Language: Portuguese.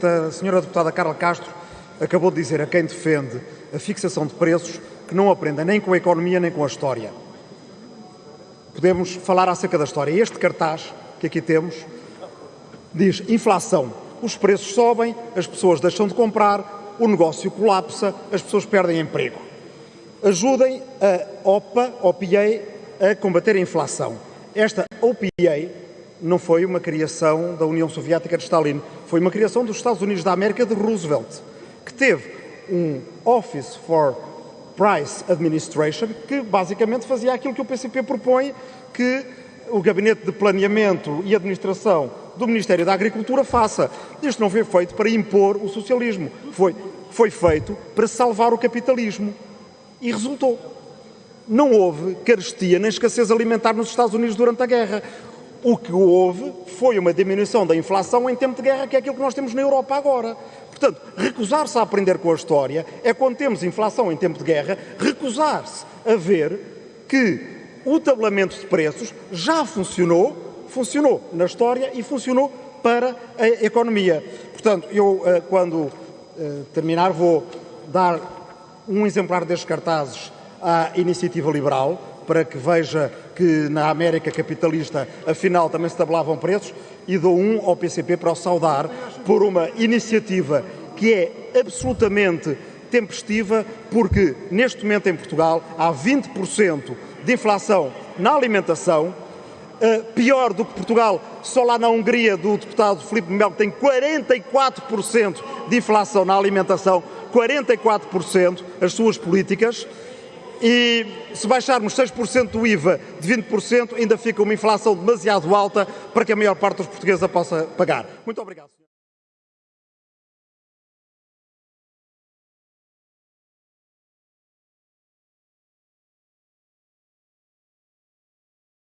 A senhora deputada Carla Castro acabou de dizer a quem defende a fixação de preços que não aprenda nem com a economia nem com a história. Podemos falar acerca da história. Este cartaz que aqui temos diz inflação. Os preços sobem, as pessoas deixam de comprar, o negócio colapsa, as pessoas perdem emprego. Ajudem a OPA, OPA a combater a inflação. Esta OPA não foi uma criação da União Soviética de Stalin, foi uma criação dos Estados Unidos da América de Roosevelt, que teve um Office for Price Administration, que basicamente fazia aquilo que o PCP propõe que o Gabinete de Planeamento e Administração do Ministério da Agricultura faça. Isto não foi feito para impor o socialismo, foi, foi feito para salvar o capitalismo. E resultou. Não houve carestia nem escassez alimentar nos Estados Unidos durante a guerra. O que houve foi uma diminuição da inflação em tempo de guerra, que é aquilo que nós temos na Europa agora. Portanto, recusar-se a aprender com a história é quando temos inflação em tempo de guerra, recusar-se a ver que o tabelamento de preços já funcionou, funcionou na história e funcionou para a economia. Portanto, eu, eh, quando eh, terminar, vou dar um exemplar destes cartazes à Iniciativa Liberal, para que veja que na América capitalista afinal também se tabelavam preços e dou um ao PCP para o saudar por uma iniciativa que é absolutamente tempestiva porque neste momento em Portugal há 20% de inflação na alimentação, Uh, pior do que Portugal, só lá na Hungria do deputado Filipe Melo tem 44% de inflação na alimentação, 44% as suas políticas. E se baixarmos 6% do IVA de 20%, ainda fica uma inflação demasiado alta para que a maior parte dos portugueses a possa pagar. Muito obrigado.